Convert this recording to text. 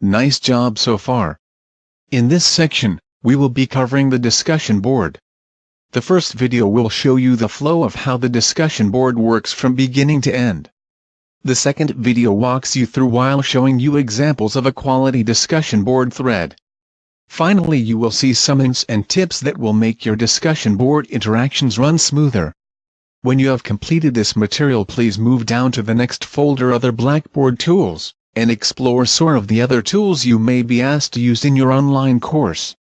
Nice job so far. In this section, we will be covering the discussion board. The first video will show you the flow of how the discussion board works from beginning to end. The second video walks you through while showing you examples of a quality discussion board thread. Finally you will see some hints and tips that will make your discussion board interactions run smoother. When you have completed this material please move down to the next folder Other Blackboard Tools, and explore some of the other tools you may be asked to use in your online course.